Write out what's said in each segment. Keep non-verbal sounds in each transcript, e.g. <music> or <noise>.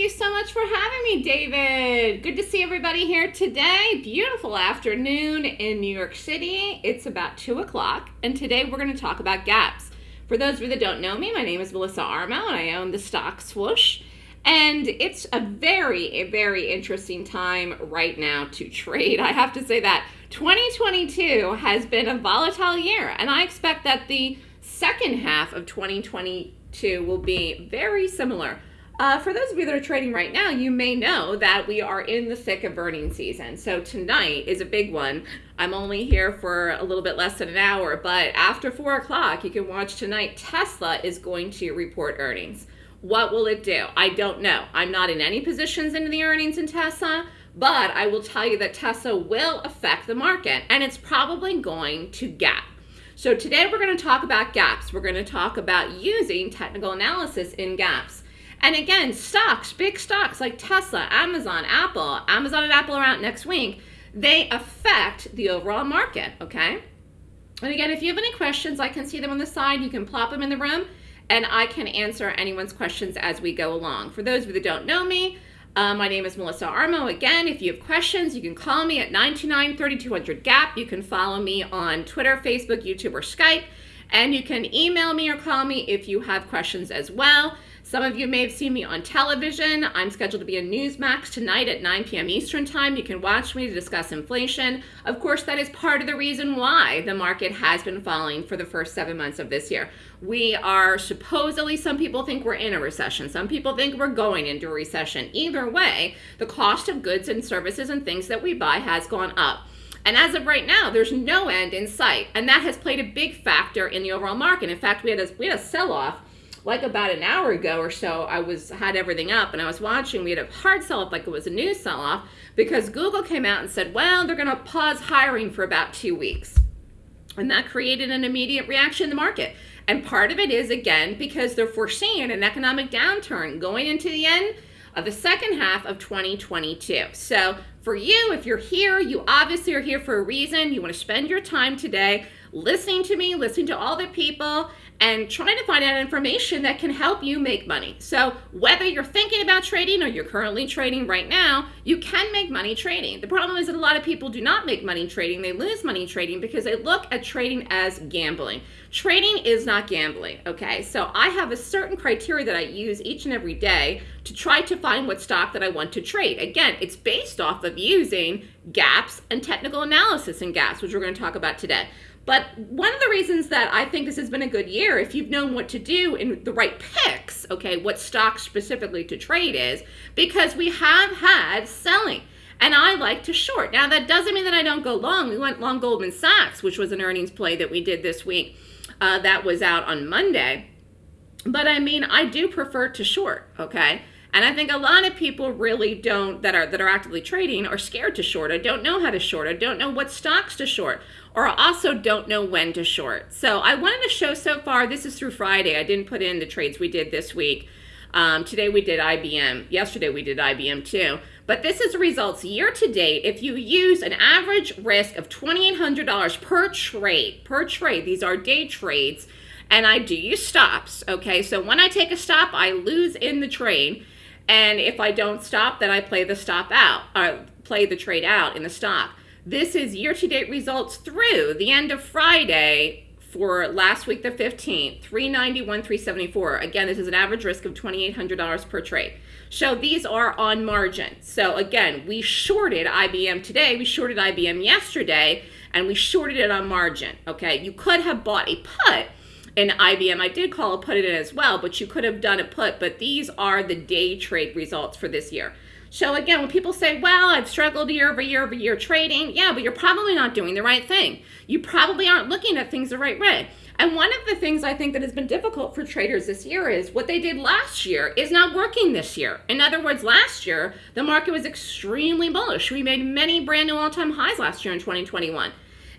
you so much for having me, David. Good to see everybody here today. Beautiful afternoon in New York City. It's about 2 o'clock, and today we're going to talk about gaps. For those of you that don't know me, my name is Melissa Armo, and I own the stock swoosh. And it's a very, a very interesting time right now to trade. <laughs> I have to say that 2022 has been a volatile year, and I expect that the second half of 2022 will be very similar. Uh, for those of you that are trading right now, you may know that we are in the thick of earnings season. So tonight is a big one. I'm only here for a little bit less than an hour, but after 4 o'clock, you can watch tonight. Tesla is going to report earnings. What will it do? I don't know. I'm not in any positions into the earnings in Tesla, but I will tell you that Tesla will affect the market, and it's probably going to gap. So today we're going to talk about gaps. We're going to talk about using technical analysis in gaps. And again, stocks, big stocks like Tesla, Amazon, Apple, Amazon and Apple are out next week, they affect the overall market, okay? And again, if you have any questions, I can see them on the side. You can plop them in the room, and I can answer anyone's questions as we go along. For those of you that don't know me, uh, my name is Melissa Armo. Again, if you have questions, you can call me at 929-3200-GAP. You can follow me on Twitter, Facebook, YouTube, or Skype. And you can email me or call me if you have questions as well. Some of you may have seen me on television. I'm scheduled to be in Newsmax tonight at 9 p.m. Eastern Time. You can watch me to discuss inflation. Of course, that is part of the reason why the market has been falling for the first seven months of this year. We are supposedly, some people think we're in a recession. Some people think we're going into a recession. Either way, the cost of goods and services and things that we buy has gone up. And as of right now, there's no end in sight. And that has played a big factor in the overall market. In fact, we had a, we had a sell-off like about an hour ago or so, I was had everything up and I was watching. We had a hard sell off like it was a news sell off because Google came out and said, well, they're going to pause hiring for about two weeks. And that created an immediate reaction in the market. And part of it is, again, because they're foreseeing an economic downturn going into the end of the second half of 2022. So for you, if you're here, you obviously are here for a reason. You want to spend your time today listening to me, listening to all the people, and trying to find out information that can help you make money. So whether you're thinking about trading or you're currently trading right now, you can make money trading. The problem is that a lot of people do not make money trading. They lose money trading because they look at trading as gambling. Trading is not gambling, okay? So I have a certain criteria that I use each and every day to try to find what stock that I want to trade. Again, it's based off of using gaps and technical analysis in gaps, which we're going to talk about today. But one of the reasons that I think this has been a good year, if you've known what to do in the right picks, okay, what stocks specifically to trade is, because we have had selling. And I like to short. Now, that doesn't mean that I don't go long. We went long Goldman Sachs, which was an earnings play that we did this week. Uh, that was out on Monday. But I mean, I do prefer to short, okay? And I think a lot of people really don't that are that are actively trading are scared to short. I don't know how to short. I don't know what stocks to short or also don't know when to short. So I wanted to show so far, this is through Friday. I didn't put in the trades we did this week. Um, today we did IBM. Yesterday we did IBM too. But this is results year to date. If you use an average risk of $2,800 per trade, per trade, these are day trades, and I do use stops, okay? So when I take a stop, I lose in the trade. And if I don't stop, then I play the stop out, or uh, play the trade out in the stop. This is year-to-date results through the end of Friday for last week, the 15th, 391, 374. Again, this is an average risk of $2,800 per trade. So these are on margin. So again, we shorted IBM today, we shorted IBM yesterday, and we shorted it on margin, okay? You could have bought a put in IBM. I did call a put it in as well, but you could have done a put, but these are the day trade results for this year. So again, when people say, well, I've struggled year over year over year trading, yeah, but you're probably not doing the right thing. You probably aren't looking at things the right way. And one of the things I think that has been difficult for traders this year is what they did last year is not working this year. In other words, last year, the market was extremely bullish. We made many brand new all-time highs last year in 2021.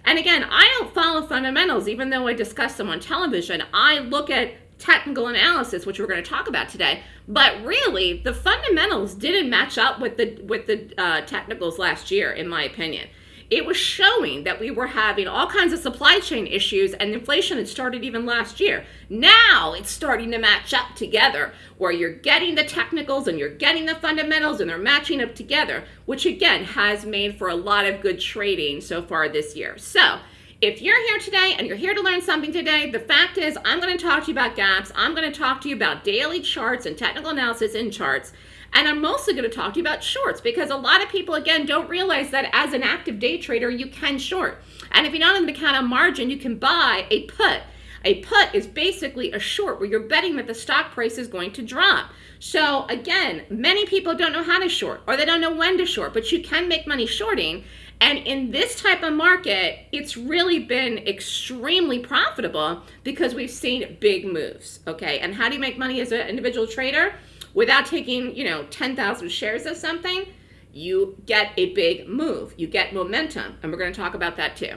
And again, I don't follow fundamentals, even though I discuss them on television. I look at technical analysis, which we're going to talk about today. But really, the fundamentals didn't match up with the with the uh, technicals last year, in my opinion. It was showing that we were having all kinds of supply chain issues and inflation had started even last year. Now it's starting to match up together where you're getting the technicals and you're getting the fundamentals and they're matching up together, which again has made for a lot of good trading so far this year. So if you're here today and you're here to learn something today, the fact is I'm going to talk to you about gaps. I'm going to talk to you about daily charts and technical analysis in charts. And I'm mostly going to talk to you about shorts because a lot of people, again, don't realize that as an active day trader, you can short. And if you're not in the account on margin, you can buy a put. A put is basically a short where you're betting that the stock price is going to drop. So again, many people don't know how to short or they don't know when to short, but you can make money shorting. And in this type of market, it's really been extremely profitable because we've seen big moves, okay? And how do you make money as an individual trader? Without taking, you know, 10,000 shares of something, you get a big move. You get momentum, and we're going to talk about that too.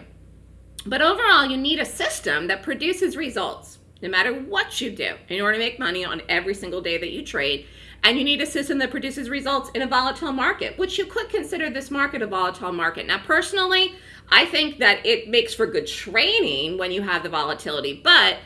But overall, you need a system that produces results no matter what you do in order to make money on every single day that you trade. And you need a system that produces results in a volatile market, which you could consider this market a volatile market. Now, personally, I think that it makes for good training when you have the volatility, but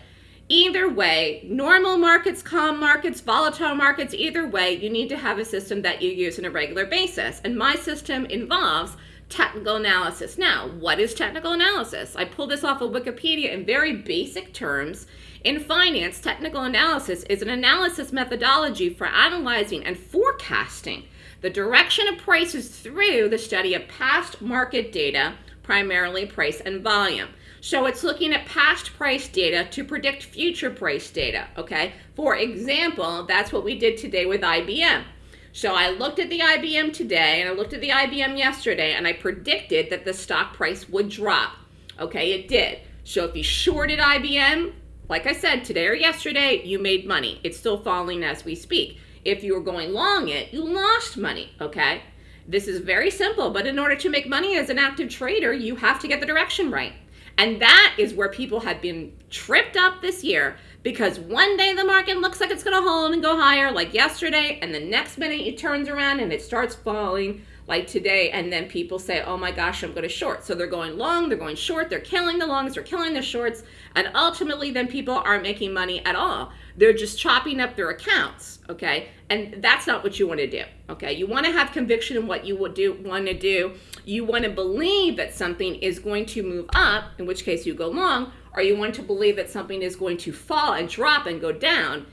Either way, normal markets, calm markets, volatile markets, either way, you need to have a system that you use on a regular basis. And my system involves technical analysis. Now, what is technical analysis? I pulled this off of Wikipedia in very basic terms. In finance, technical analysis is an analysis methodology for analyzing and forecasting the direction of prices through the study of past market data, primarily price and volume. So it's looking at past price data to predict future price data, okay? For example, that's what we did today with IBM. So I looked at the IBM today and I looked at the IBM yesterday and I predicted that the stock price would drop. Okay, it did. So if you shorted IBM, like I said, today or yesterday, you made money. It's still falling as we speak. If you were going long it, you lost money, okay? This is very simple, but in order to make money as an active trader, you have to get the direction right. And that is where people have been tripped up this year because one day the market looks like it's going to hold and go higher like yesterday and the next minute it turns around and it starts falling like today and then people say oh my gosh i'm going to short. So they're going long they're going short they're killing the longs they're killing the shorts and ultimately then people aren't making money at all. They're just chopping up their accounts okay? And that's not what you want to do okay? You want to have conviction in what you would do want to do you want to believe that something is going to move up in which case you go long or you want to believe that something is going to fall and drop and go down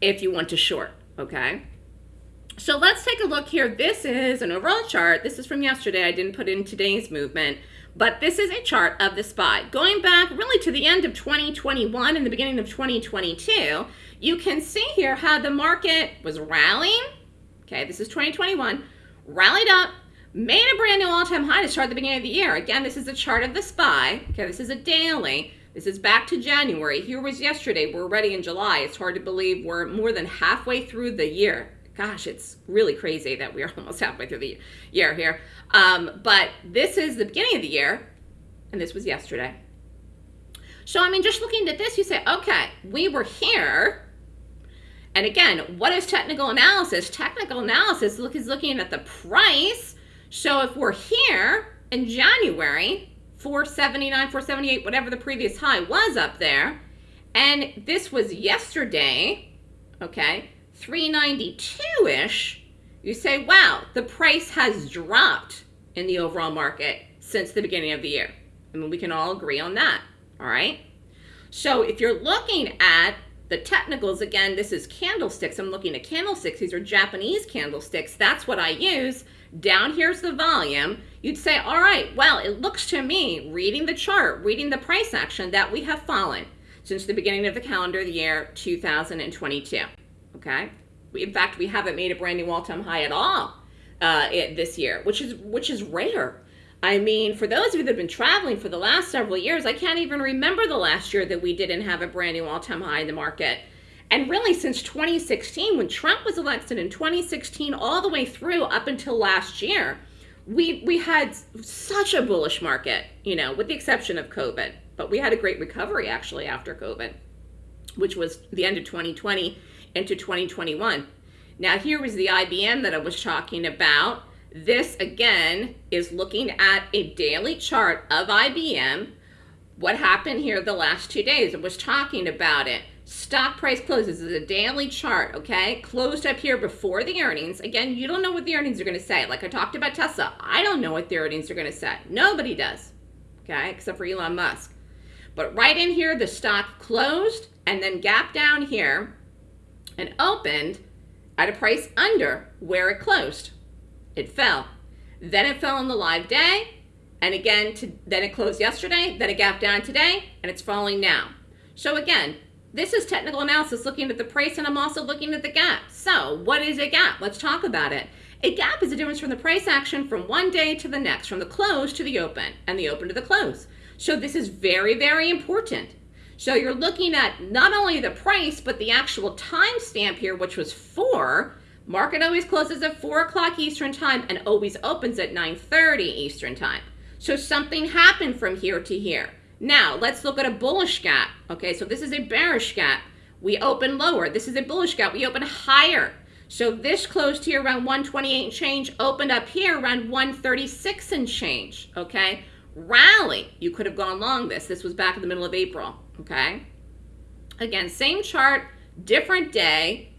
if you want to short okay so let's take a look here. This is an overall chart. This is from yesterday. I didn't put in today's movement, but this is a chart of the SPY. Going back really to the end of 2021 and the beginning of 2022, you can see here how the market was rallying. Okay, this is 2021, rallied up, made a brand new all-time high to start the beginning of the year. Again, this is a chart of the SPY. Okay, this is a daily. This is back to January. Here was yesterday. We're already in July. It's hard to believe we're more than halfway through the year gosh, it's really crazy that we're <laughs> almost halfway through the year here. Um, but this is the beginning of the year, and this was yesterday. So, I mean, just looking at this, you say, okay, we were here. And again, what is technical analysis? Technical analysis look, is looking at the price. So if we're here in January, 479, 478, whatever the previous high was up there, and this was yesterday, okay, 392-ish, you say, wow, the price has dropped in the overall market since the beginning of the year. I mean, we can all agree on that, all right? So if you're looking at the technicals, again, this is candlesticks. I'm looking at candlesticks. These are Japanese candlesticks. That's what I use. Down here's the volume. You'd say, all right, well, it looks to me, reading the chart, reading the price action, that we have fallen since the beginning of the calendar the year 2022 okay? In fact, we haven't made a brand new all-time high at all uh, it, this year, which is which is rare. I mean, for those of you that have been traveling for the last several years, I can't even remember the last year that we didn't have a brand new all-time high in the market. And really since 2016, when Trump was elected in 2016 all the way through up until last year, we, we had such a bullish market, you know, with the exception of COVID. But we had a great recovery actually after COVID, which was the end of 2020 into 2021. Now here was the IBM that I was talking about. This again is looking at a daily chart of IBM. What happened here the last two days? I was talking about it. Stock price closes is a daily chart, okay? Closed up here before the earnings. Again, you don't know what the earnings are going to say. Like I talked about Tesla, I don't know what the earnings are going to say. Nobody does, okay? Except for Elon Musk. But right in here, the stock closed and then gap down here and opened at a price under where it closed. It fell. Then it fell on the live day. And again, to, then it closed yesterday. Then it gapped down today. And it's falling now. So again, this is technical analysis looking at the price and I'm also looking at the gap. So what is a gap? Let's talk about it. A gap is a difference from the price action from one day to the next, from the close to the open and the open to the close. So this is very, very important. So you're looking at not only the price, but the actual time stamp here, which was four. Market always closes at 4 o'clock Eastern Time and always opens at 9.30 Eastern Time. So something happened from here to here. Now, let's look at a bullish gap. Okay, so this is a bearish gap. We open lower. This is a bullish gap. We open higher. So this closed here around 128 and change, opened up here around 136 and change, okay? Rally, you could have gone long this. This was back in the middle of April, okay? Again, same chart, different day.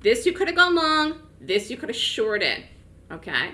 This you could have gone long, this you could have shorted, okay?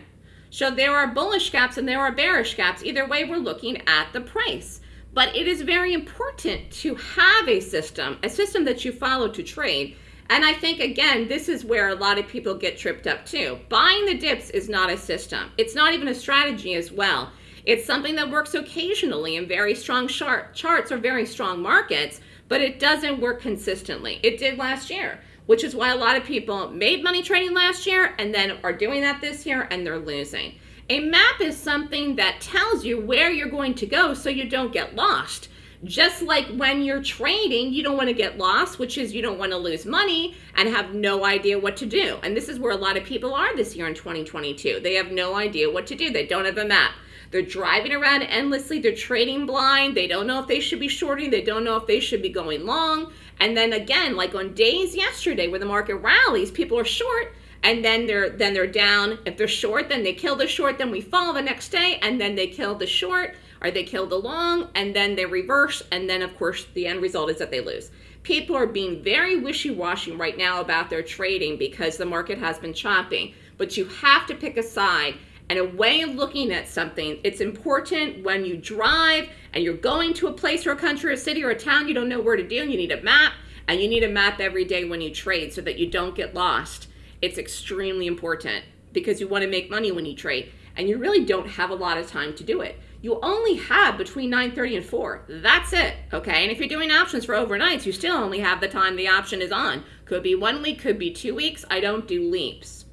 So there are bullish gaps and there are bearish gaps. Either way, we're looking at the price. But it is very important to have a system, a system that you follow to trade. And I think, again, this is where a lot of people get tripped up too. Buying the dips is not a system. It's not even a strategy as well. It's something that works occasionally in very strong charts or very strong markets, but it doesn't work consistently. It did last year, which is why a lot of people made money trading last year and then are doing that this year and they're losing. A map is something that tells you where you're going to go so you don't get lost. Just like when you're trading, you don't want to get lost, which is you don't want to lose money and have no idea what to do. And this is where a lot of people are this year in 2022. They have no idea what to do. They don't have a map. They're driving around endlessly. They're trading blind. They don't know if they should be shorting. They don't know if they should be going long. And then again, like on days yesterday where the market rallies, people are short and then they're then they're down. If they're short, then they kill the short, then we fall the next day, and then they kill the short or they kill the long, and then they reverse, and then of course the end result is that they lose. People are being very wishy-washy right now about their trading because the market has been chopping. But you have to pick a side and a way of looking at something. It's important when you drive and you're going to a place or a country or a city or a town you don't know where to do. You need a map and you need a map every day when you trade so that you don't get lost. It's extremely important because you want to make money when you trade and you really don't have a lot of time to do it. You only have between 9.30 and 4. That's it, okay? And if you're doing options for overnights, you still only have the time the option is on. Could be one week, could be two weeks. I don't do leaps.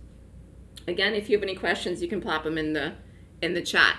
Again, if you have any questions, you can plop them in the, in the chat.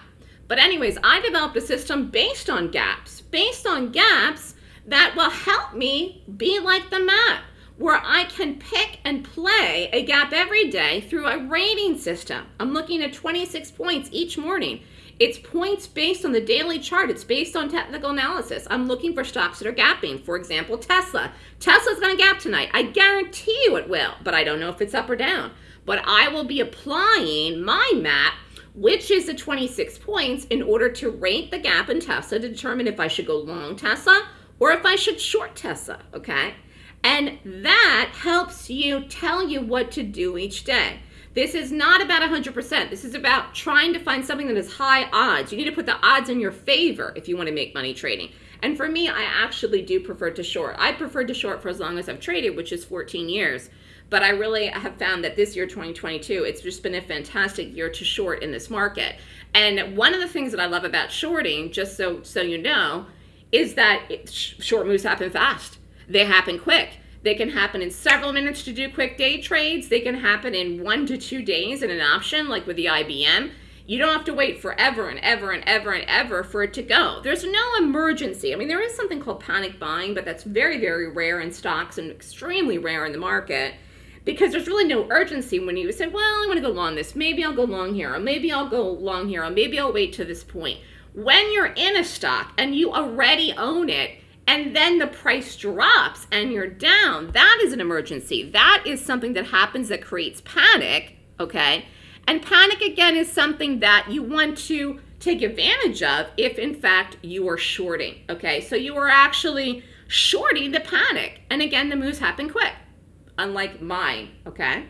But anyways, I developed a system based on gaps, based on gaps that will help me be like the map, where I can pick and play a gap every day through a rating system. I'm looking at 26 points each morning. It's points based on the daily chart. It's based on technical analysis. I'm looking for stocks that are gapping. For example, Tesla. Tesla's going to gap tonight. I guarantee you it will, but I don't know if it's up or down but I will be applying my map, which is the 26 points, in order to rate the gap in Tesla to determine if I should go long Tesla or if I should short Tesla, okay? And that helps you tell you what to do each day. This is not about 100%. This is about trying to find something that is high odds. You need to put the odds in your favor if you want to make money trading. And for me, I actually do prefer to short. I prefer to short for as long as I've traded, which is 14 years. But I really have found that this year, 2022, it's just been a fantastic year to short in this market. And one of the things that I love about shorting, just so, so you know, is that it, short moves happen fast. They happen quick. They can happen in several minutes to do quick day trades. They can happen in one to two days in an option, like with the IBM. You don't have to wait forever and ever and ever and ever for it to go. There's no emergency. I mean, there is something called panic buying, but that's very, very rare in stocks and extremely rare in the market because there's really no urgency when you say, well, I want to go long this. Maybe I'll go long here, or maybe I'll go long here, or maybe I'll wait to this point. When you're in a stock and you already own it, and then the price drops and you're down, that is an emergency. That is something that happens that creates panic, okay? And panic again is something that you want to take advantage of if in fact you are shorting. Okay, so you are actually shorting the panic. And again, the moves happen quick, unlike mine. Okay.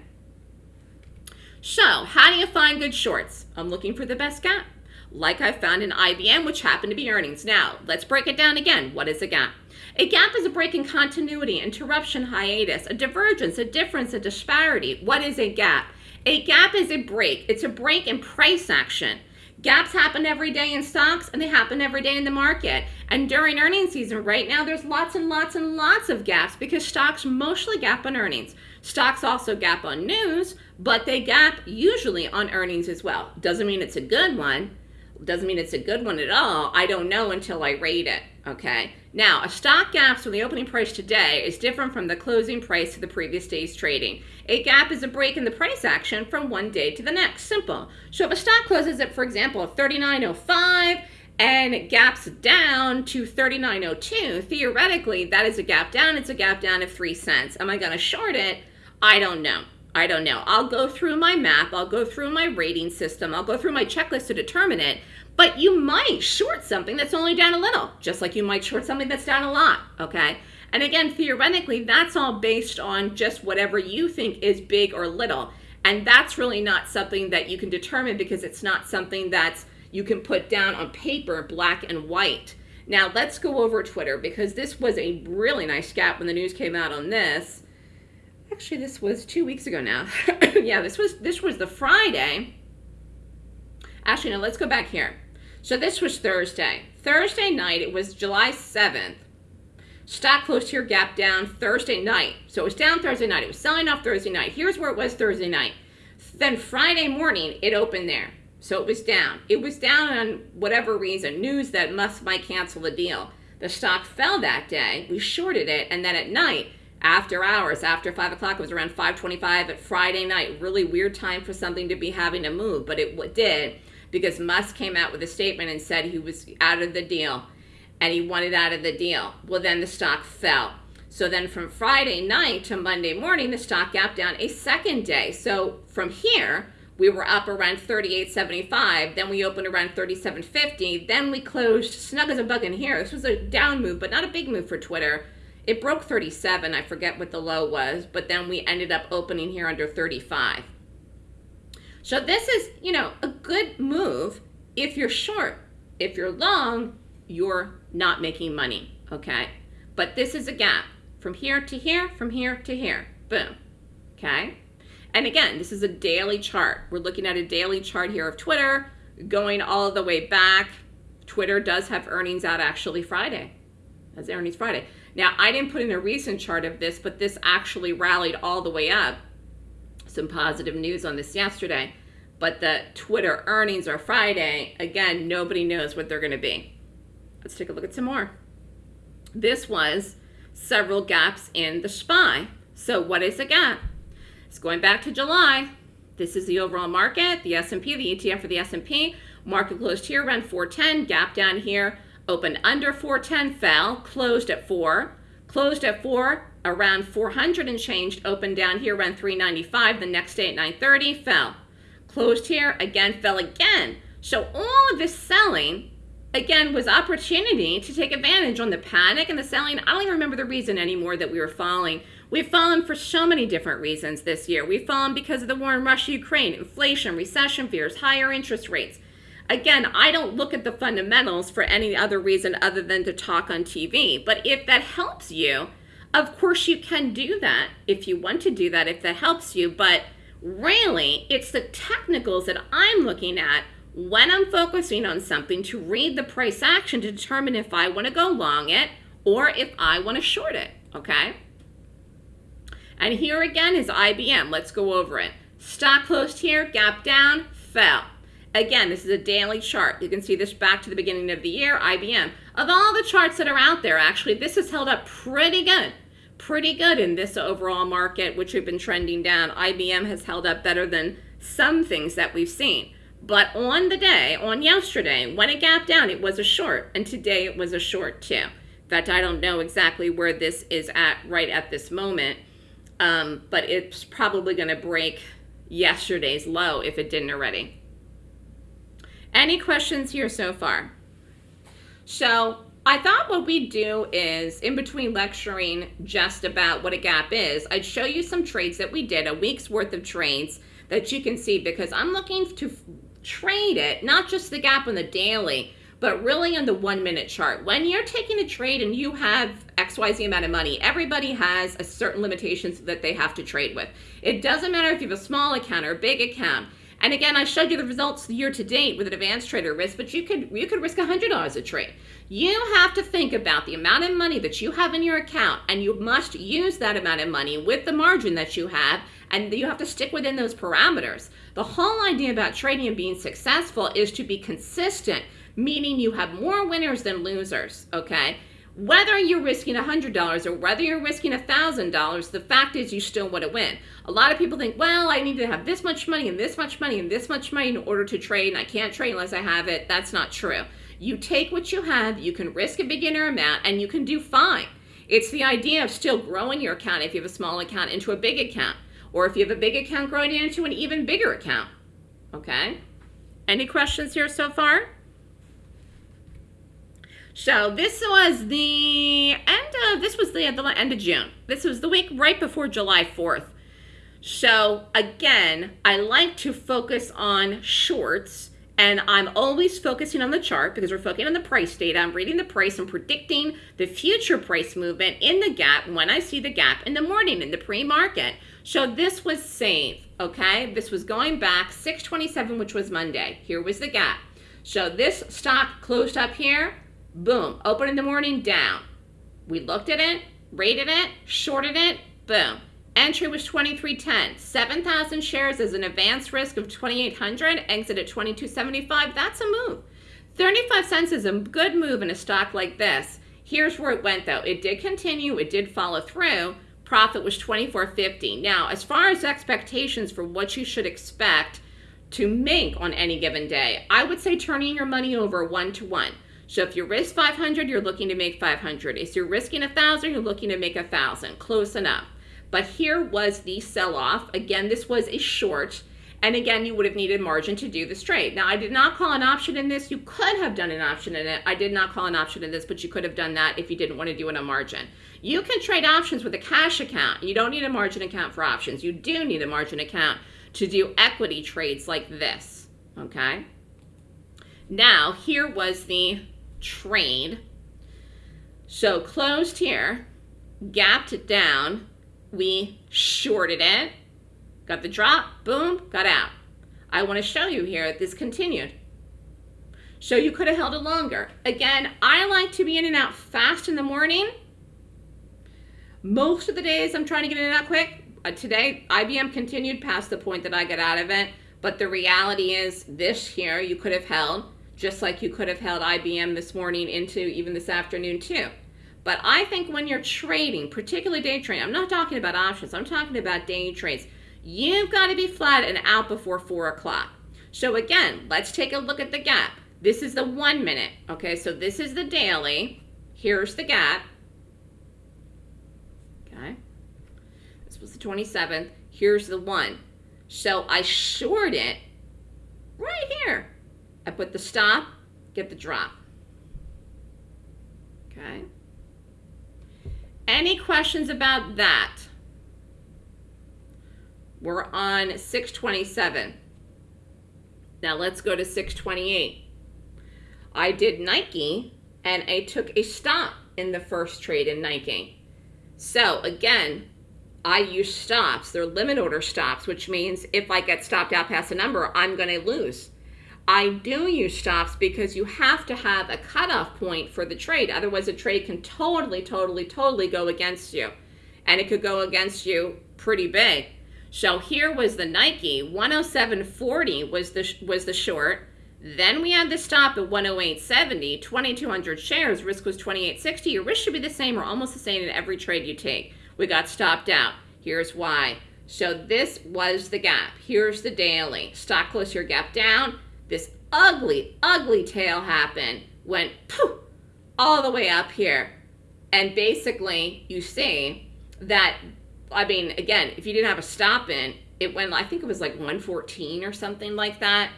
So, how do you find good shorts? I'm looking for the best gap, like I found in IBM, which happened to be earnings. Now, let's break it down again. What is a gap? A gap is a break in continuity, interruption, hiatus, a divergence, a difference, a disparity. What is a gap? A gap is a break. It's a break in price action. Gaps happen every day in stocks and they happen every day in the market. And during earnings season right now, there's lots and lots and lots of gaps because stocks mostly gap on earnings. Stocks also gap on news, but they gap usually on earnings as well. Doesn't mean it's a good one. Doesn't mean it's a good one at all. I don't know until I rate it, okay? Now, a stock gaps from the opening price today is different from the closing price to the previous day's trading. A gap is a break in the price action from one day to the next. Simple. So if a stock closes at, for example, 39.05 and gaps down to 39.02, theoretically, that is a gap down. It's a gap down of 3 cents. Am I going to short it? I don't know. I don't know. I'll go through my map. I'll go through my rating system. I'll go through my checklist to determine it. But you might short something that's only down a little, just like you might short something that's down a lot, okay? And again, theoretically, that's all based on just whatever you think is big or little. And that's really not something that you can determine because it's not something that's you can put down on paper, black and white. Now, let's go over Twitter because this was a really nice gap when the news came out on this. Actually, this was two weeks ago now. <coughs> yeah, this was this was the Friday. Actually, no, let's go back here. So this was Thursday. Thursday night, it was July 7th. Stock closed here, gap down Thursday night. So it was down Thursday night. It was selling off Thursday night. Here's where it was Thursday night. Then Friday morning, it opened there. So it was down. It was down on whatever reason, news that Musk might cancel the deal. The stock fell that day. We shorted it. And then at night, after hours, after 5 o'clock, it was around 5.25 at Friday night. Really weird time for something to be having to move, but it did because Musk came out with a statement and said he was out of the deal and he wanted out of the deal. Well, then the stock fell. So then from Friday night to Monday morning, the stock gapped down a second day. So from here, we were up around 38.75. Then we opened around 37.50. Then we closed snug as a bug in here. This was a down move, but not a big move for Twitter. It broke 37. I forget what the low was, but then we ended up opening here under 35. So this is, you know, a good move if you're short. If you're long, you're not making money, okay? But this is a gap from here to here, from here to here. Boom, okay? And again, this is a daily chart. We're looking at a daily chart here of Twitter going all the way back. Twitter does have earnings out actually Friday. That's earnings Friday. Now, I didn't put in a recent chart of this, but this actually rallied all the way up. Some positive news on this yesterday. But the Twitter earnings are Friday. Again, nobody knows what they're going to be. Let's take a look at some more. This was several gaps in the SPY. So what is a gap? It's going back to July. This is the overall market, the S&P, the ETF for the S&P. Market closed here around 410, gap down here, opened under 410, fell, closed at 4, closed at 4, around 400 and changed, opened down here around 395, the next day at 930, fell. Closed here, again, fell again. So all of this selling, again, was opportunity to take advantage on the panic and the selling. I don't even remember the reason anymore that we were falling. We've fallen for so many different reasons this year. We've fallen because of the war in Russia, Ukraine, inflation, recession fears, higher interest rates. Again, I don't look at the fundamentals for any other reason other than to talk on TV. But if that helps you, of course you can do that if you want to do that, if that helps you. But really, it's the technicals that I'm looking at when I'm focusing on something to read the price action to determine if I want to go long it or if I want to short it, okay? And here again is IBM. Let's go over it. Stock closed here, gap down, fell. Again, this is a daily chart. You can see this back to the beginning of the year, IBM. Of all the charts that are out there, actually, this has held up pretty good. Pretty good in this overall market, which we've been trending down. IBM has held up better than some things that we've seen. But on the day, on yesterday, when it gapped down, it was a short. And today it was a short too. In fact, I don't know exactly where this is at right at this moment. Um, but it's probably going to break yesterday's low if it didn't already. Any questions here so far? So I thought what we'd do is, in between lecturing just about what a gap is, I'd show you some trades that we did, a week's worth of trades that you can see because I'm looking to trade it, not just the gap on the daily, but really on the one minute chart. When you're taking a trade and you have XYZ amount of money, everybody has a certain limitations that they have to trade with. It doesn't matter if you have a small account or a big account. And again, I showed you the results year to date with an advanced trader risk, but you could you could risk $100 a trade. You have to think about the amount of money that you have in your account, and you must use that amount of money with the margin that you have, and you have to stick within those parameters. The whole idea about trading and being successful is to be consistent, meaning you have more winners than losers, okay? Whether you're risking $100 or whether you're risking $1,000, the fact is you still want to win. A lot of people think, well, I need to have this much money and this much money and this much money in order to trade, and I can't trade unless I have it. That's not true. You take what you have, you can risk a beginner amount, and you can do fine. It's the idea of still growing your account if you have a small account into a big account, or if you have a big account growing into an even bigger account. Okay? Any questions here so far? So this was the end of, this was the, the end of June. This was the week right before July 4th. So again, I like to focus on shorts and I'm always focusing on the chart because we're focusing on the price data. I'm reading the price and predicting the future price movement in the gap when I see the gap in the morning in the pre-market. So this was safe, okay? This was going back 627, which was Monday. Here was the gap. So this stock closed up here, Boom. Open in the morning, down. We looked at it, rated it, shorted it, boom. Entry was 2310. 7,000 shares is an advanced risk of 2,800. Exit at 2275. That's a move. 35 cents is a good move in a stock like this. Here's where it went though. It did continue. It did follow through. Profit was 24.50. Now, as far as expectations for what you should expect to make on any given day, I would say turning your money over one to one. So if you risk 500, you're looking to make 500. If you're risking 1,000, you're looking to make 1,000. Close enough. But here was the sell-off. Again, this was a short. And again, you would have needed margin to do this trade. Now, I did not call an option in this. You could have done an option in it. I did not call an option in this, but you could have done that if you didn't want to do it on margin. You can trade options with a cash account. You don't need a margin account for options. You do need a margin account to do equity trades like this, okay? Now, here was the trade. So closed here, gapped it down, we shorted it, got the drop, boom, got out. I want to show you here this continued. So you could have held it longer. Again, I like to be in and out fast in the morning. Most of the days I'm trying to get in and out quick. Uh, today, IBM continued past the point that I got out of it. But the reality is this here you could have held just like you could have held IBM this morning into even this afternoon too. But I think when you're trading, particularly day trading, I'm not talking about options, I'm talking about day trades, you've got to be flat and out before 4 o'clock. So again, let's take a look at the gap. This is the one minute, okay? So this is the daily. Here's the gap. Okay. This was the 27th. Here's the one. So I short it right here. I put the stop, get the drop. Okay. Any questions about that? We're on 627. Now let's go to 628. I did Nike and I took a stop in the first trade in Nike. So again, I use stops. They're limit order stops, which means if I get stopped out past a number, I'm going to lose. I do use stops because you have to have a cutoff point for the trade. Otherwise, a trade can totally, totally, totally go against you. And it could go against you pretty big. So here was the Nike, 107.40 was the, was the short. Then we had the stop at 108.70, 2,200 shares, risk was 28.60. Your risk should be the same or almost the same in every trade you take. We got stopped out. Here's why. So this was the gap. Here's the daily. Stock close your gap down this ugly, ugly tail happened, went poof, all the way up here. And basically, you see that I mean, again, if you didn't have a stop in, it went, I think it was like 114 or something like that.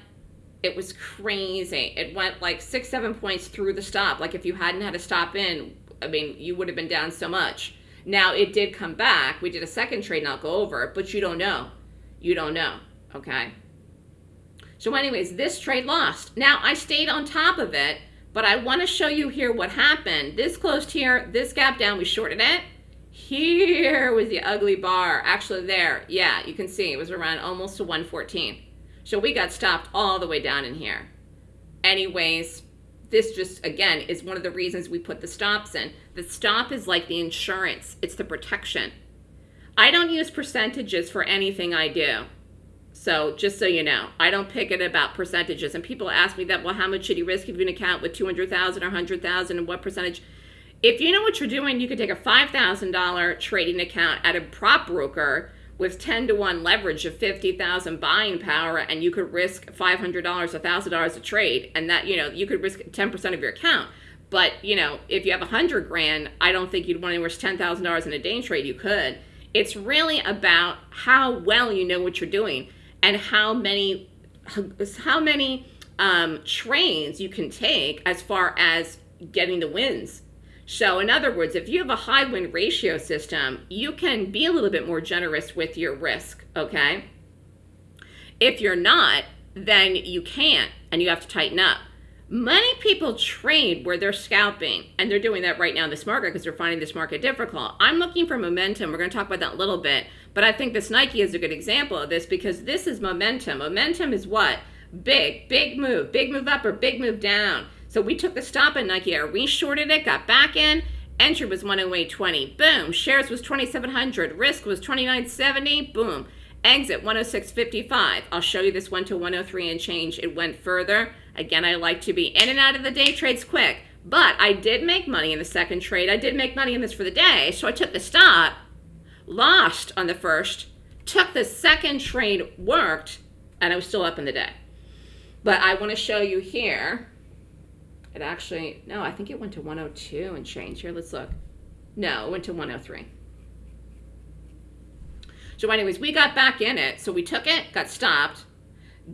It was crazy. It went like six, seven points through the stop. Like if you hadn't had a stop in, I mean, you would have been down so much. Now it did come back. We did a second trade and I'll go over it, but you don't know. You don't know, okay? So anyways, this trade lost. Now I stayed on top of it, but I want to show you here what happened. This closed here, this gap down, we shorted it. Here was the ugly bar. Actually there, yeah, you can see it was around almost to 114. So we got stopped all the way down in here. Anyways, this just, again, is one of the reasons we put the stops in. The stop is like the insurance. It's the protection. I don't use percentages for anything I do. So just so you know, I don't pick it about percentages. And people ask me that, well, how much should you risk if you an account with 200,000 or 100,000 and what percentage? If you know what you're doing, you could take a $5,000 trading account at a prop broker with 10 to 1 leverage of 50,000 buying power and you could risk $500, $1,000 a trade and that, you know, you could risk 10% of your account. But, you know, if you have 100 grand, I don't think you'd want to risk $10,000 in a day trade. You could. It's really about how well you know what you're doing and how many how many um, trains you can take as far as getting the wins. So in other words, if you have a high win ratio system, you can be a little bit more generous with your risk, okay? If you're not, then you can't and you have to tighten up. Many people trade where they're scalping, and they're doing that right now in this market because they're finding this market difficult. I'm looking for momentum. We're to talk about that a little bit, but I think this Nike is a good example of this because this is momentum. Momentum is what? Big, big move, big move up or big move down. So we took the stop at Nike Air, we shorted it, got back in, entry was 108.20, boom. Shares was 2,700, risk was 29.70, boom. Exit 106.55. I'll show you this one to 103 and change. It went further. Again, I like to be in and out of the day trades quick, but I did make money in the second trade. I did make money in this for the day, so I took the stop, lost on the first, took the second trade, worked, and I was still up in the day. But I want to show you here. It actually, no, I think it went to 102 and change. Here, let's look. No, it went to 103. So anyways, we got back in it. So we took it, got stopped,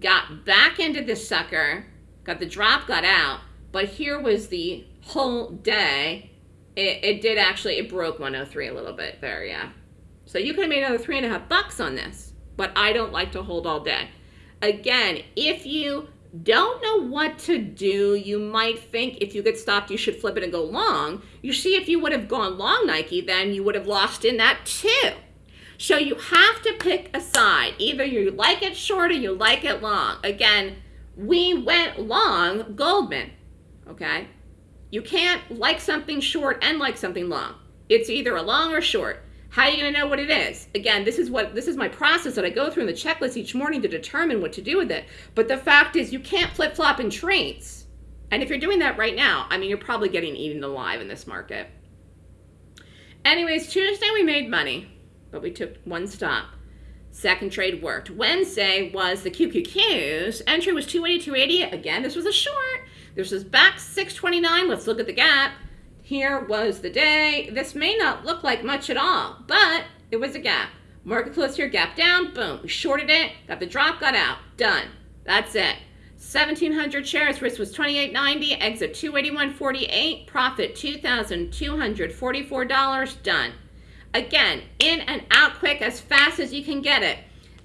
got back into this sucker, got the drop, got out. But here was the whole day. It, it did actually, it broke 103 a little bit there, yeah. So you could have made another three and a half bucks on this. But I don't like to hold all day. Again, if you don't know what to do, you might think if you get stopped, you should flip it and go long. You see, if you would have gone long Nike, then you would have lost in that too. So you have to pick a side. Either you like it short or you like it long. Again, we went long Goldman, okay? You can't like something short and like something long. It's either a long or short. How are you going to know what it is? Again, this is what this is my process that I go through in the checklist each morning to determine what to do with it. But the fact is you can't flip-flop in trades. And if you're doing that right now, I mean, you're probably getting eaten alive in this market. Anyways, Tuesday we made money, but we took one stop. Second trade worked. Wednesday was the QQQs. Entry was 280, 280. Again, this was a short. This was back 629. Let's look at the gap. Here was the day. This may not look like much at all, but it was a gap. Market close here, gap down, boom. We shorted it, got the drop, got out. Done. That's it. 1,700 shares, risk was 28.90, exit 281.48, profit $2,244, done. Again, in and out quick as fast as you can get it.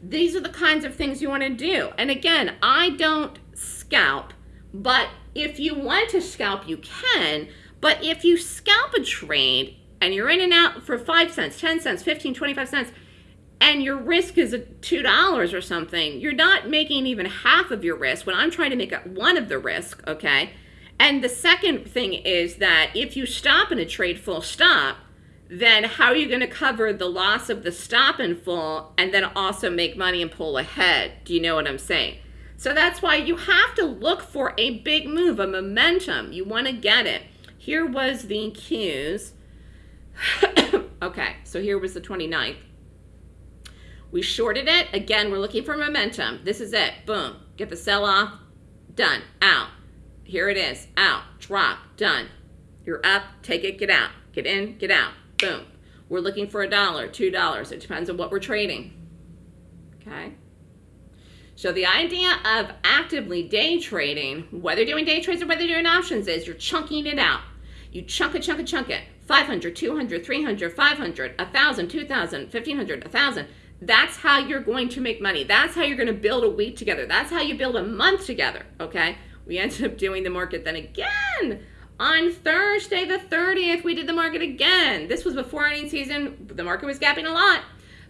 These are the kinds of things you want to do. And again, I don't scalp, but if you want to scalp, you can. But if you scalp a trade and you're in and out for 5 cents, 10 cents, 15, 25 cents, and your risk is $2 or something, you're not making even half of your risk when I'm trying to make up one of the risk, okay? And the second thing is that if you stop in a trade full stop, then how are you going to cover the loss of the stop in full and then also make money and pull ahead? Do you know what I'm saying? So that's why you have to look for a big move, a momentum. You want to get it. Here was the Qs. <coughs> okay, so here was the 29th. We shorted it. Again, we're looking for momentum. This is it. Boom. Get the sell off. Done. Out. Here it is. Out. Drop. Done. You're up. Take it. Get out. Get in. Get out. Boom. We're looking for a dollar, two dollars. It depends on what we're trading. Okay. So the idea of actively day trading, whether doing day trades or whether doing options, is you're chunking it out. You chunk it, chunk it, chunk it. 500, 200, 300, 500, 1,000, 2,000, 1,500, 1,000. That's how you're going to make money. That's how you're going to build a week together. That's how you build a month together, okay? We ended up doing the market then again. On Thursday the 30th, we did the market again. This was before earnings season. The market was gapping a lot.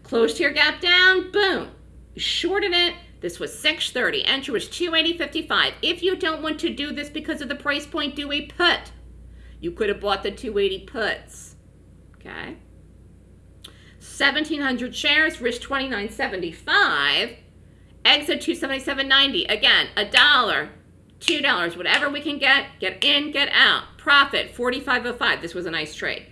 Closed here, gap down, boom. Shorted it. This was 630. Entry was 280.55. If you don't want to do this because of the price point, do a put. You could have bought the 280 puts. Okay. 1,700 shares, risk 29.75. Exit 277.90. Again, a dollar, two dollars, whatever we can get. Get in, get out. Profit 45.05. This was a nice trade.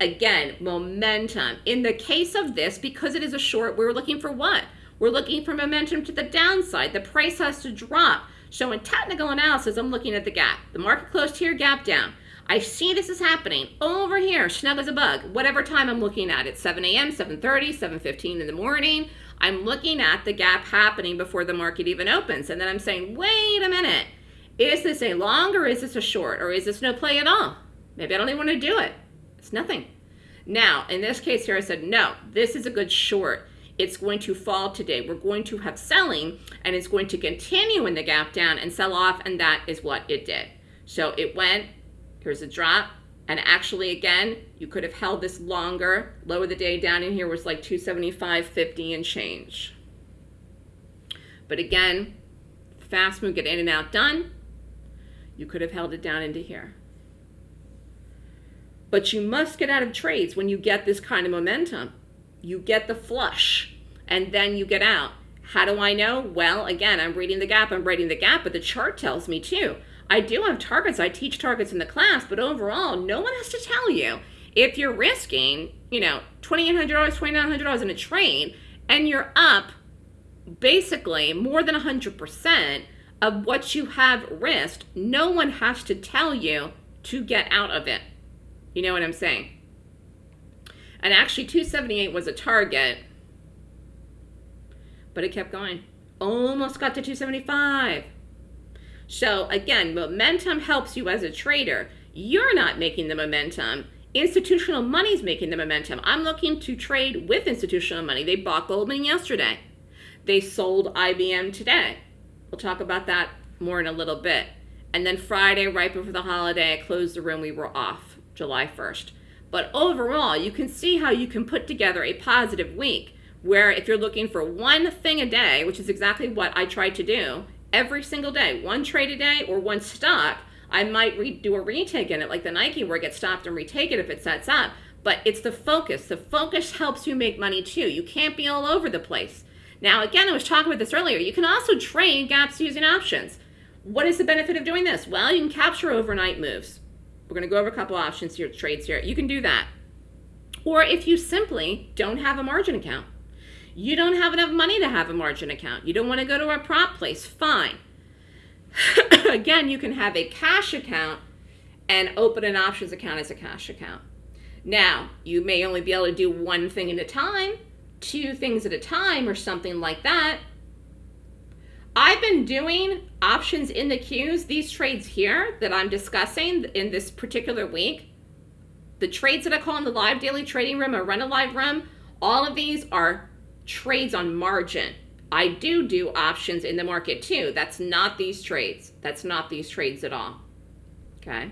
Again, momentum. In the case of this, because it is a short, we're looking for what? We're looking for momentum to the downside. The price has to drop. So in technical analysis, I'm looking at the gap. The market closed here, gap down. I see this is happening over here, snug as a bug, whatever time I'm looking at it, 7 a.m., 7.30, 7.15 in the morning. I'm looking at the gap happening before the market even opens. And then I'm saying, wait a minute, is this a long or is this a short or is this no play at all? Maybe I don't even want to do it. It's nothing. Now, in this case here, I said, no, this is a good short. It's going to fall today. We're going to have selling and it's going to continue in the gap down and sell off and that is what it did. So it went Here's a drop. And actually, again, you could have held this longer. Low of the day down in here was like 275.50 and change. But again, fast move, get in and out done. You could have held it down into here. But you must get out of trades when you get this kind of momentum. You get the flush and then you get out. How do I know? Well, again, I'm reading the gap, I'm reading the gap, but the chart tells me too. I do have targets. I teach targets in the class, but overall, no one has to tell you. If you're risking, you know, $2,800, $2,900 in a trade, and you're up basically more than 100% of what you have risked, no one has to tell you to get out of it. You know what I'm saying? And actually, 278 was a target, but it kept going. Almost got to 275. So again, momentum helps you as a trader. You're not making the momentum. Institutional money's making the momentum. I'm looking to trade with institutional money. They bought Goldman yesterday. They sold IBM today. We'll talk about that more in a little bit. And then Friday, right before the holiday, I closed the room. We were off July 1st. But overall, you can see how you can put together a positive week where if you're looking for one thing a day, which is exactly what I tried to do, every single day, one trade a day or one stock, I might re- do a retake in it, like the Nike where it gets stopped and retake it if it sets up. But it's the focus. The focus helps you make money too. You can't be all over the place. Now, again, I was talking about this earlier. You can also trade gaps using options. What is the benefit of doing this? Well, you can capture overnight moves. We're going to go over a couple options here, trades here. You can do that. Or if you simply don't have a margin account, you don't have enough money to have a margin account. You don't want to go to a prop place. Fine. <coughs> Again, you can have a cash account and open an options account as a cash account. Now, you may only be able to do one thing at a time, two things at a time, or something like that. I've been doing options in the Qs, these trades here that I'm discussing in this particular week. The trades that I call in the live daily trading room or run a live room, all of these are trades on margin. I do do options in the market too. That's not these trades. That's not these trades at all. Okay.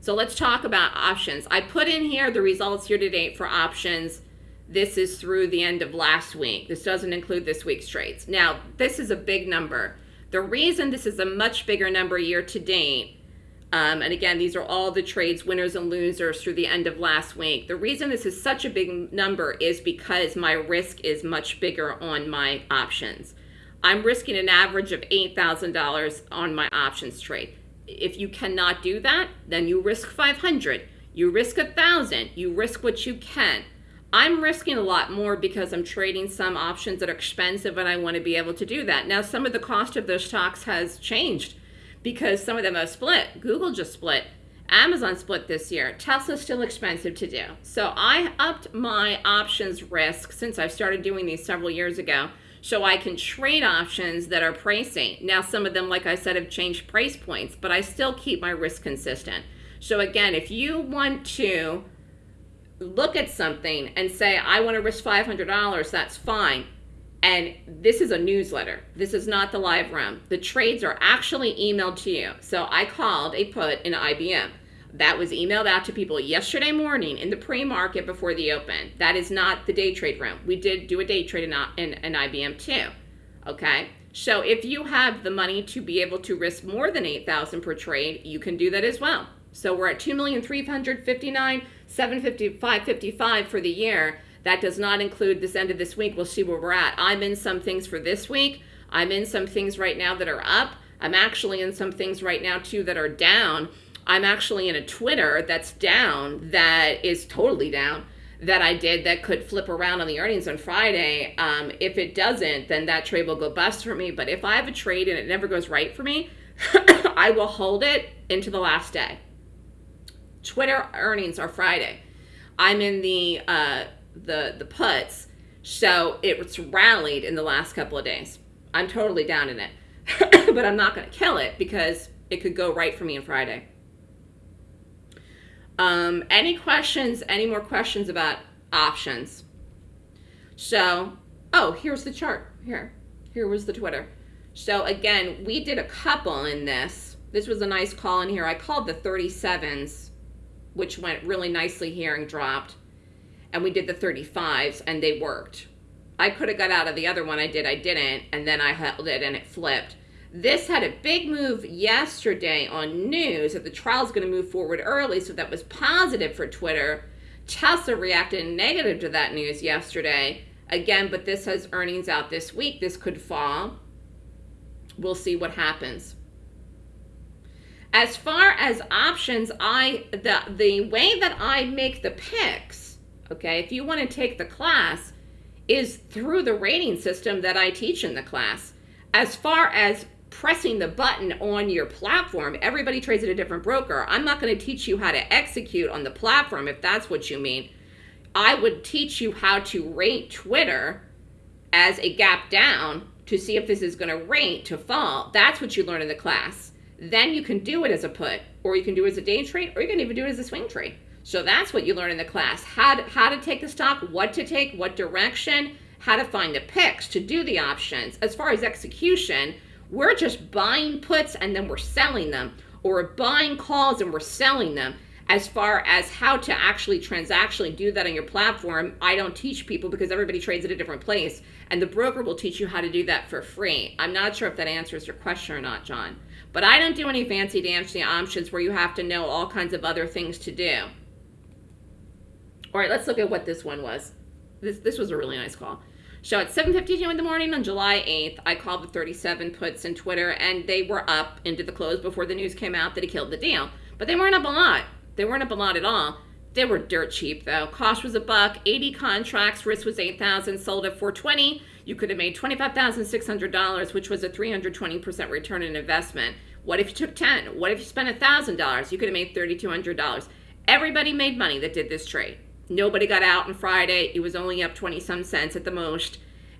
So let's talk about options. I put in here the results year to date for options. This is through the end of last week. This doesn't include this week's trades. Now, this is a big number. The reason this is a much bigger number year to date um, and again, these are all the trades winners and losers through the end of last week. The reason this is such a big number is because my risk is much bigger on my options. I'm risking an average of $8,000 on my options trade. If you cannot do that, then you risk 500. You risk a 1000. You risk what you can. I'm risking a lot more because I'm trading some options that are expensive and I want to be able to do that. Now, some of the cost of those stocks has changed because some of them have split. Google just split. Amazon split this year. Tesla's still expensive to do. So I upped my options risk since I've started doing these several years ago so I can trade options that are pricey. Now, some of them, like I said, have changed price points, but I still keep my risk consistent. So again, if you want to look at something and say, I want to risk $500, that's fine. And this is a newsletter. This is not the live room. The trades are actually emailed to you. So I called a put in IBM. That was emailed out to people yesterday morning in the pre-market before the open. That is not the day trade room. We did do a day trade in, in, in IBM too. Okay. So if you have the money to be able to risk more than 8,000 per trade, you can do that as well. So we're at 2,359,755 for the year. That does not include this end of this week. We'll see where we're at. I'm in some things for this week. I'm in some things right now that are up. I'm actually in some things right now too that are down. I'm actually in a Twitter that's down that is totally down that I did that could flip around on the earnings on Friday. Um, if it doesn't, then that trade will go bust for me. But if I have a trade and it never goes right for me, <coughs> I will hold it into the last day. Twitter earnings are Friday. I'm in the uh, the the puts, so it's rallied in the last couple of days. I'm totally down in it, <coughs> but I'm not going to kill it because it could go right for me on Friday. Um, any questions? Any more questions about options? So, oh, here's the chart. Here, here was the Twitter. So again, we did a couple in this. This was a nice call in here. I called the 37s, which went really nicely here and dropped and we did the 35s and they worked. I could have got out of the other one. I did. I didn't. And then I held it and it flipped. This had a big move yesterday on news that the trial is going to move forward early. So that was positive for Twitter. Tesla reacted negative to that news yesterday. Again, but this has earnings out this week. This could fall. We'll see what happens. As far as options, I the the way that I make the picks okay, if you want to take the class, is through the rating system that I teach in the class. As far as pressing the button on your platform, everybody trades at a different broker. I'm not going to teach you how to execute on the platform if that's what you mean. I would teach you how to rate Twitter as a gap down to see if this is going to rate to fall. That's what you learn in the class. Then you can do it as a put, or you can do it as a day trade, or you can even do it as a swing trade. So that's what you learn in the class. How to, how to take the stock, what to take, what direction, how to find the picks to do the options. As far as execution, we're just buying puts and then we're selling them. Or buying calls and we're selling them. As far as how to actually transactionally do that on your platform, I don't teach people because everybody trades at a different place. And the broker will teach you how to do that for free. I'm not sure if that answers your question or not, John. But I don't do any fancy dancy options where you have to know all kinds of other things to do. All right, let's look at what this one was. This, this was a really nice call. So at 7.52 in the morning on July 8th, I called the 37 puts in Twitter, and they were up into the close before the news came out that he killed the deal. But they weren't up a lot. They weren't up a lot at all. They were dirt cheap, though. Cost was a buck, 80 contracts, risk was 8000 sold at 420 You could have made $25,600, which was a 320% return on investment. What if you took 10? What if you spent $1,000? You could have made $3,200. Everybody made money that did this trade. Nobody got out on Friday. It was only up 20 some cents at the most.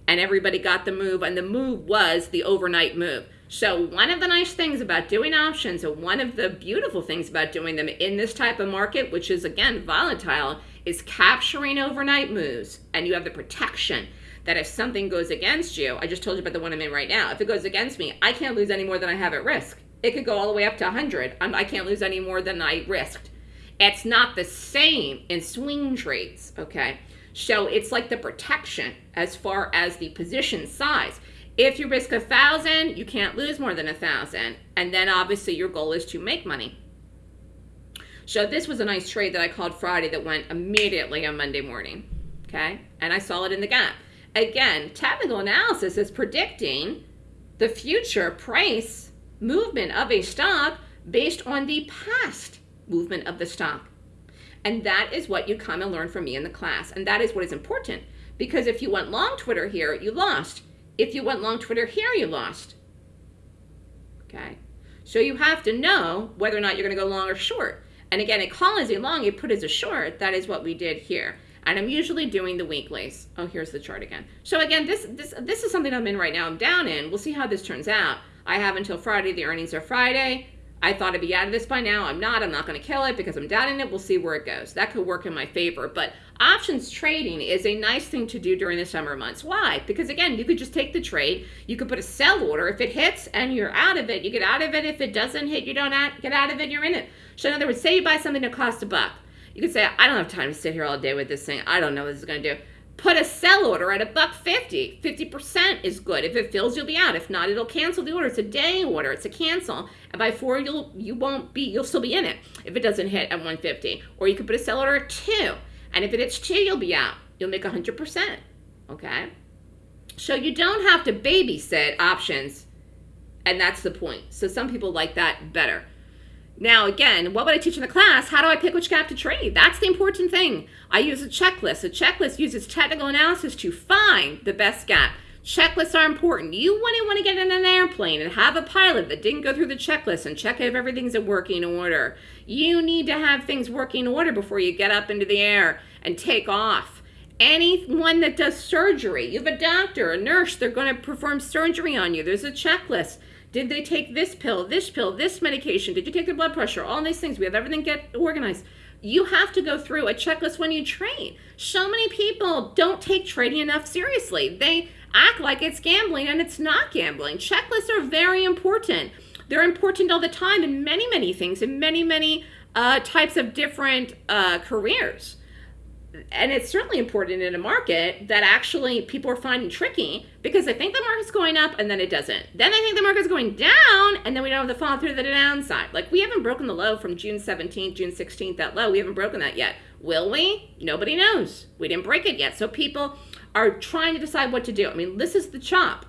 And everybody got the move. And the move was the overnight move. So one of the nice things about doing options and one of the beautiful things about doing them in this type of market, which is again volatile, is capturing overnight moves. And you have the protection that if something goes against you, I just told you about the one I'm in right now. If it goes against me, I can't lose any more than I have at risk. It could go all the way up to 100. I'm, um, I can't lose any more than I risked. It's not the same in swing trades, okay? So it's like the protection as far as the position size. If you risk a thousand, you can't lose more than a thousand. And then obviously your goal is to make money. So this was a nice trade that I called Friday that went immediately on Monday morning. Okay, and I saw it in the gap. Again, technical analysis is predicting the future price movement of a stock based on the past movement of the stock. And that is what you come and learn from me in the class. And that is what is important. Because if you went long Twitter here, you lost. If you went long Twitter here, you lost. Okay? So you have to know whether or not you're going to go long or short. And again, a call as a long, you put as a short. That is what we did here. And I'm usually doing the weeklies. Oh, here's the chart again. So again, this this this is something I'm in right now. I'm down in. We'll see how this turns out. I have until Friday. The earnings are Friday. I thought I'd be out of this by now. I'm not. I'm not going to kill it because I'm down in it. We'll see where it goes. That could work in my favor. But options trading is a nice thing to do during the summer months. Why? Because again, you could just take the trade. You could put a sell order. If it hits and you're out of it, you get out of it. If it doesn't hit, you don't get out of it. You're in it. So in other words, say you buy something that costs a buck. You could say, I don't have time to sit here all day with this thing. I don't know what this is going to do put a sell order at a buck 50 50% is good. If it fills you'll be out. If not it'll cancel the order. It's a day order. It's a cancel. And by four you'll you won't be you'll still be in it if it doesn't hit at 150 or you could put a sell order at two. And if it hits two you'll be out. You'll make 100% okay? So you don't have to babysit options. And that's the point. So some people like that better now, again, what would I teach in the class? How do I pick which gap to trade? That's the important thing. I use a checklist. A checklist uses technical analysis to find the best gap. Checklists are important. You wouldn't want to get in an airplane and have a pilot that didn't go through the checklist and check if everything's in working order. You need to have things working order before you get up into the air and take off. Anyone that does surgery, you have a doctor, a nurse, they're going to perform surgery on you. There's a checklist. Did they take this pill, this pill, this medication? Did you take their blood pressure? All these things. We have everything get organized. You have to go through a checklist when you train. So many people don't take trading enough seriously. They act like it's gambling and it's not gambling. Checklists are very important. They're important all the time in many, many things, in many, many uh, types of different uh, careers and it's certainly important in a market that actually people are finding tricky because they think the market's going up and then it doesn't. Then they think the market's going down and then we don't have the fall through the downside. Like we haven't broken the low from June 17th, June 16th, that low. We haven't broken that yet. Will we? Nobody knows. We didn't break it yet. So people are trying to decide what to do. I mean, this is the chop.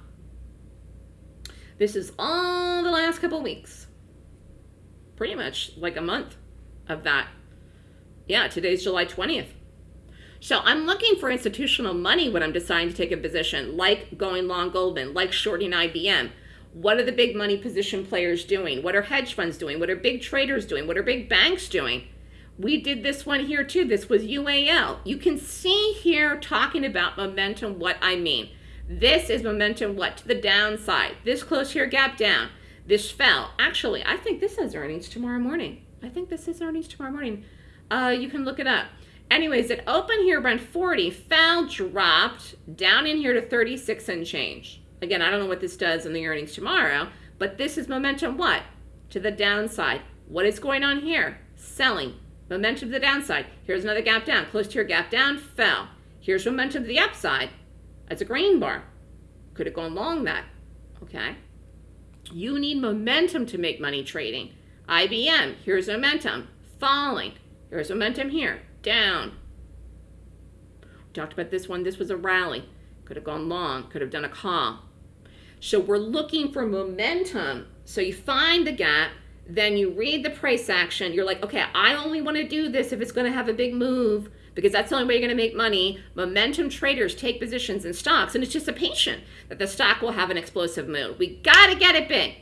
This is all the last couple weeks. Pretty much like a month of that. Yeah, today's July 20th. So I'm looking for institutional money when I'm deciding to take a position, like going long Goldman, like shorting IBM. What are the big money position players doing? What are hedge funds doing? What are big traders doing? What are big banks doing? We did this one here too. This was UAL. You can see here talking about momentum what I mean. This is momentum what? To the downside. This close here gap down. This fell. Actually, I think this has earnings tomorrow morning. I think this is earnings tomorrow morning. Uh, you can look it up. Anyways, it opened here around 40, fell, dropped down in here to 36 and change. Again, I don't know what this does in the earnings tomorrow, but this is momentum what? To the downside. What is going on here? Selling. Momentum to the downside. Here's another gap down. Close to your gap down, fell. Here's momentum to the upside. That's a green bar. Could have gone long that. Okay. You need momentum to make money trading. IBM, here's momentum. Falling. Here's momentum here down. We talked about this one. This was a rally. Could have gone long. Could have done a call. So we're looking for momentum. So you find the gap, then you read the price action. You're like, okay, I only want to do this if it's going to have a big move because that's the only way you're going to make money. Momentum traders take positions in stocks, and it's just a patient that the stock will have an explosive move. We got to get it big.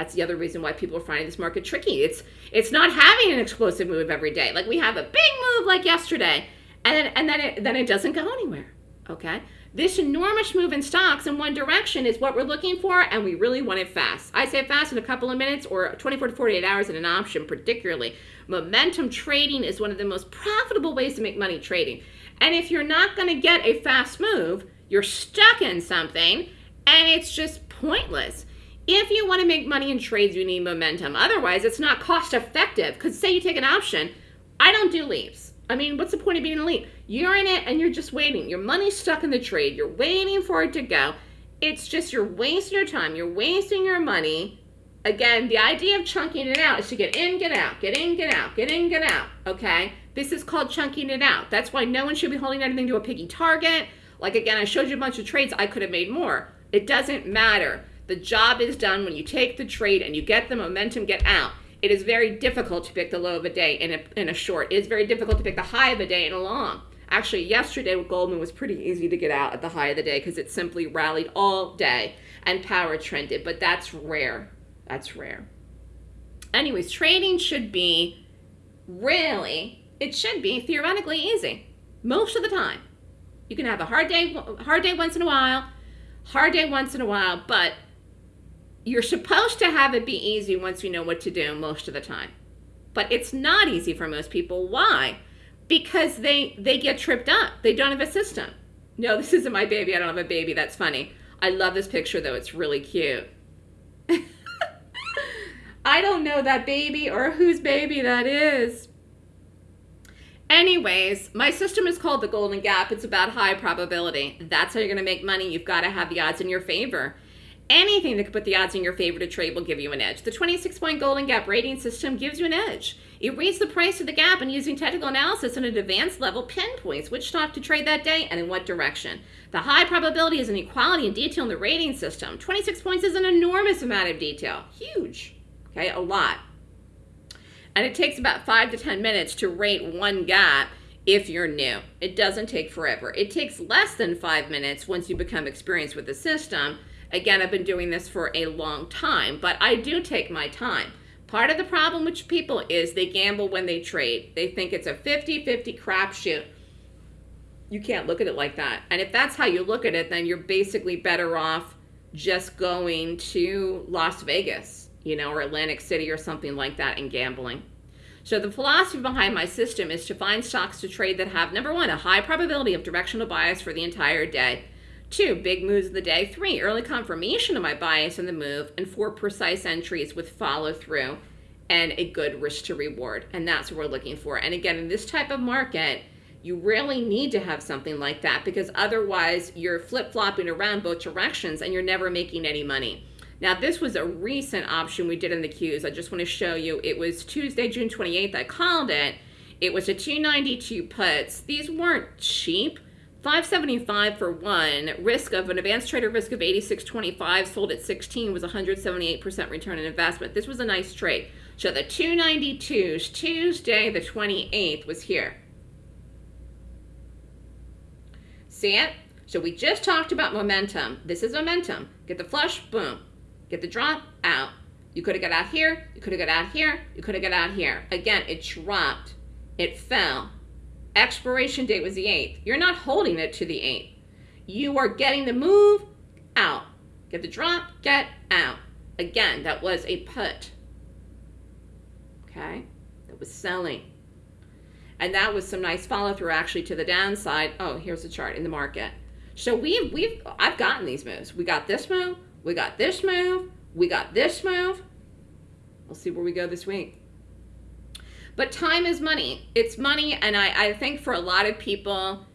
That's the other reason why people are finding this market tricky. It's it's not having an explosive move every day. Like we have a big move like yesterday, and then, and then it then it doesn't go anywhere. Okay. This enormous move in stocks in one direction is what we're looking for, and we really want it fast. I say fast in a couple of minutes or 24 to 48 hours in an option, particularly. Momentum trading is one of the most profitable ways to make money trading. And if you're not going to get a fast move, you're stuck in something, and it's just pointless. If you want to make money in trades, you need momentum. Otherwise, it's not cost effective. Because say you take an option, I don't do leaps. I mean, what's the point of being a leap? You're in it and you're just waiting. Your money's stuck in the trade. You're waiting for it to go. It's just you're wasting your time. You're wasting your money. Again, the idea of chunking it out is to get in, get out, get in, get out, get in, get out. Okay? This is called chunking it out. That's why no one should be holding anything to a piggy target. Like again, I showed you a bunch of trades. I could have made more. It doesn't matter. The job is done when you take the trade and you get the momentum, get out. It is very difficult to pick the low of a day in a, in a short. It is very difficult to pick the high of a day in a long. Actually, yesterday with Goldman was pretty easy to get out at the high of the day because it simply rallied all day and power trended, but that's rare. That's rare. Anyways, trading should be really, it should be theoretically easy most of the time. You can have a hard day, hard day once in a while, hard day once in a while, but you're supposed to have it be easy once you know what to do most of the time. But it's not easy for most people. Why? Because they they get tripped up. They don't have a system. No, <laughs> this isn't my baby. I don't have a baby. That's funny. I love this picture though. It's really cute. <laughs> I don't know that baby or whose baby that is. Anyways, my system is called the Golden Gap. It's about high probability. That's how you're going to make money. You've got to have the odds in your favor. Anything that could put the odds in your favor to trade will give you an edge. The 26 point Golden Gap rating system gives you an edge. It reads the price of the gap and using technical analysis and an advanced level pinpoints which stock to trade that day and in what direction. The high probability is an equality and detail in the rating system. 26 points is an enormous amount of detail. Huge. Okay, a lot. And it takes about five to 10 minutes to rate one gap if you're new. It doesn't take forever. It takes less than five minutes once you become experienced with the system. Again, I've been doing this for a long time, but I do take my time. Part of the problem with people is they gamble when they trade. They think it's a 50-50 crapshoot. You can't look at it like that. And if that's how you look at it, then you're basically better off just going to Las Vegas you know, or Atlantic City or something like that and gambling. So the philosophy behind my system is to find stocks to trade that have, number one, a high probability of directional bias for the entire day. Two, big moves of the day. Three, early confirmation of my bias in the move. And four, precise entries with follow through and a good risk to reward. And that's what we're looking for. And again, in this type of market, you really need to have something like that because otherwise you're flip flopping around both directions and you're never making any money. Now, this was a recent option we did in the Qs. I just want to show you. It was Tuesday, June 28th. I called it. It was a 292 puts. These weren't cheap. 575 for one. Risk of an advanced trader risk of 86.25 sold at 16 was 178% return on investment. This was a nice trade. So the 292s Tuesday the 28th was here. See it? So we just talked about momentum. This is momentum. Get the flush, boom. Get the drop out. You could have got out here. You could have got out here. You could have got out here. Again, it dropped. It fell. Expiration date was the 8th. You're not holding it to the 8th. You are getting the move out. Get the drop, get out. Again, that was a put. Okay? That was selling. And that was some nice follow through actually to the downside. Oh, here's the chart in the market. So we've, we've, I've gotten these moves. We got this move, we got this move. We got this move. We'll see where we go this week. But time is money. It's money, and I, I think for a lot of people,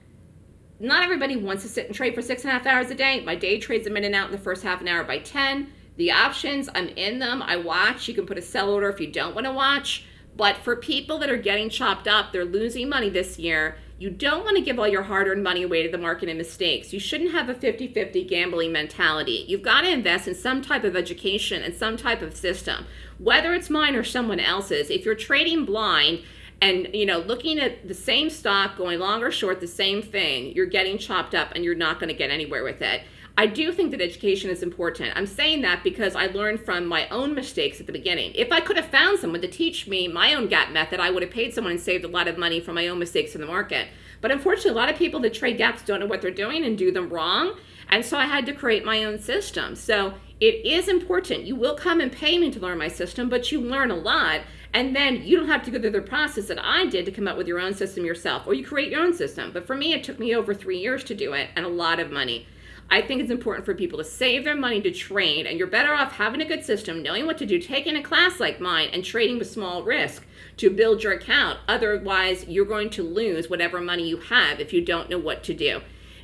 not everybody wants to sit and trade for six and a half hours a day. My day trades them in and out in the first half an hour by 10. The options, I'm in them. I watch. You can put a sell order if you don't want to watch. But for people that are getting chopped up, they're losing money this year. You don't want to give all your hard-earned money away to the market and mistakes. You shouldn't have a 50-50 gambling mentality. You've got to invest in some type of education and some type of system, whether it's mine or someone else's. If you're trading blind and you know looking at the same stock going long or short the same thing, you're getting chopped up and you're not going to get anywhere with it. I do think that education is important. I'm saying that because I learned from my own mistakes at the beginning. If I could have found someone to teach me my own gap method, I would have paid someone and saved a lot of money from my own mistakes in the market. But unfortunately, a lot of people that trade gaps don't know what they're doing and do them wrong. And so I had to create my own system. So it is important. You will come and pay me to learn my system, but you learn a lot. And then you don't have to go through the process that I did to come up with your own system yourself, or you create your own system. But for me, it took me over three years to do it and a lot of money. I think it's important for people to save their money to trade, and you're better off having a good system, knowing what to do, taking a class like mine, and trading with small risk to build your account. Otherwise, you're going to lose whatever money you have if you don't know what to do.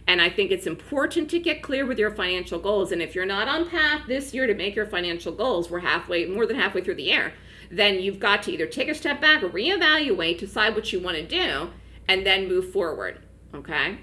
And I think it's important to get clear with your financial goals. And if you're not on path this year to make your financial goals, we're halfway, more than halfway through the year, then you've got to either take a step back reevaluate, decide what you want to do, and then move forward. Okay?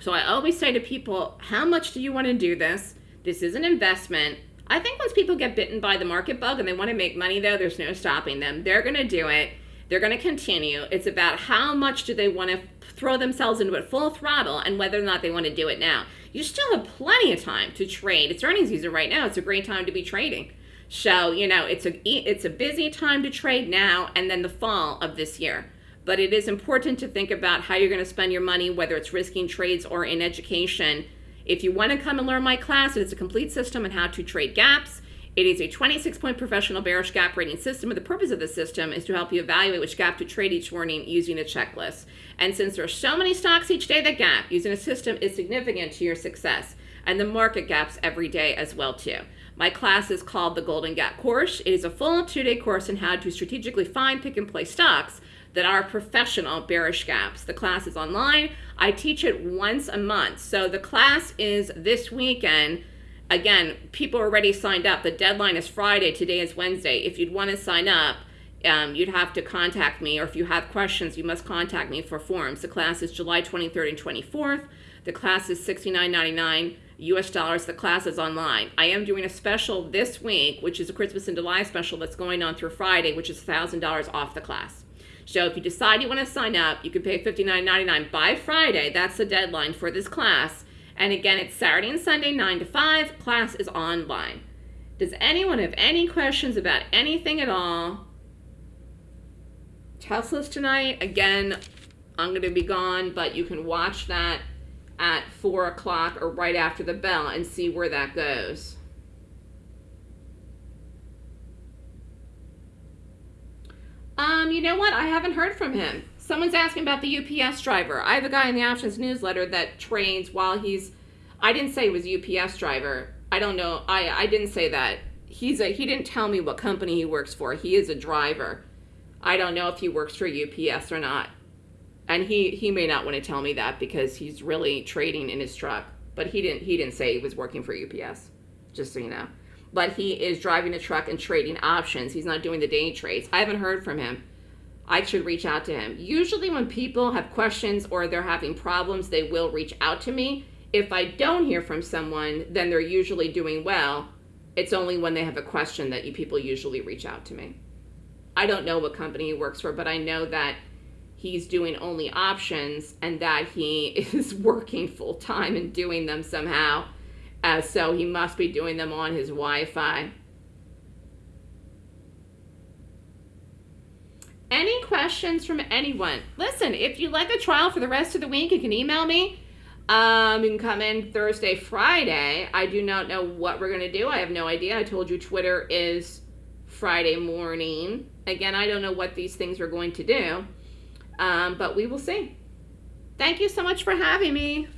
So I always say to people, how much do you want to do this? This is an investment. I think once people get bitten by the market bug and they want to make money though, there's no stopping them. They're going to do it. They're going to continue. It's about how much do they want to throw themselves into it full throttle and whether or not they want to do it now. You still have plenty of time to trade. It's earnings season right now. It's a great time to be trading. So, you know, it's a it's a busy time to trade now and then the fall of this year. But it is important to think about how you're going to spend your money, whether it's risking trades or in education. If you want to come and learn my class, it's a complete system on how to trade gaps. It is a 26-point professional bearish gap rating system, and the purpose of the system is to help you evaluate which gap to trade each morning using a checklist. And since there are so many stocks each day that gap, using a system is significant to your success. And the market gaps every day as well too. My class is called the Golden Gap Course. It is a full two-day course on how to strategically find, pick, and play stocks that are professional bearish gaps. The class is online. I teach it once a month. So the class is this weekend. Again, people are already signed up. The deadline is Friday. Today is Wednesday. If you'd want to sign up, um, you'd have to contact me, or if you have questions, you must contact me for forms. The class is July 23rd and 24th. The class is $69.99 US dollars. The class is online. I am doing a special this week, which is a Christmas in July special that's going on through Friday, which is $1,000 off the class. So if you decide you want to sign up, you can pay $59.99 by Friday. That's the deadline for this class. And again, it's Saturday and Sunday, 9 to 5. Class is online. Does anyone have any questions about anything at all? Tesla's tonight. Again, I'm going to be gone, but you can watch that at 4 o'clock or right after the bell and see where that goes. Um, you know what? I haven't heard from him. Someone's asking about the UPS driver. I have a guy in the options newsletter that trains while he's I didn't say he was UPS driver. I don't know. I I didn't say that. He's a he didn't tell me what company he works for. He is a driver. I don't know if he works for UPS or not and he he may not want to tell me that because he's really trading in his truck but he didn't he didn't say he was working for ups just so you know but he is driving a truck and trading options he's not doing the day trades i haven't heard from him i should reach out to him usually when people have questions or they're having problems they will reach out to me if i don't hear from someone then they're usually doing well it's only when they have a question that you people usually reach out to me i don't know what company he works for but i know that he's doing only options and that he <laughs> is working full time and doing them somehow. Uh, so he must be doing them on his Wi-Fi. Any questions from anyone? Listen, if you like a trial for the rest of the week, you can email me. Um, you can come in Thursday, Friday. I do not know what we're going to do. I have no idea. I told you Twitter is Friday morning. Again, I don't know what these things are going to do. Um, but we will see. Thank you so much for having me.